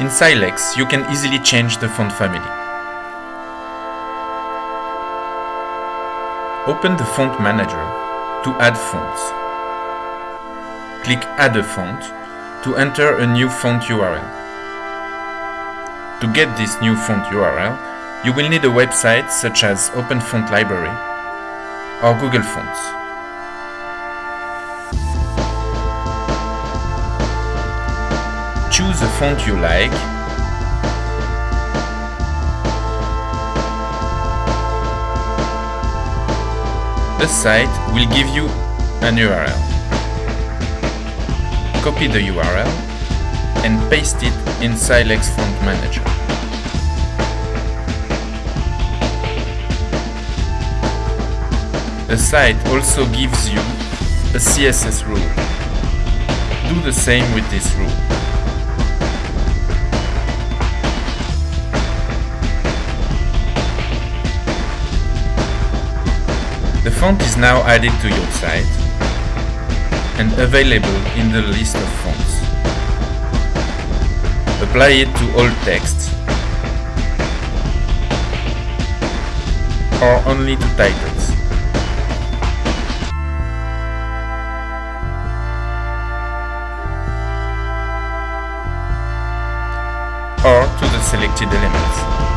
In Silex, you can easily change the font family. Open the Font Manager to add fonts. Click Add a font to enter a new font URL. To get this new font URL, you will need a website such as Open Font Library or Google Fonts. Choose a font you like The site will give you an URL. Copy the URL and paste it in Silex Font Manager. The site also gives you a CSS rule. Do the same with this rule. The font is now added to your site and available in the list of fonts. Apply it to all text or only to titles. or to the selected elements.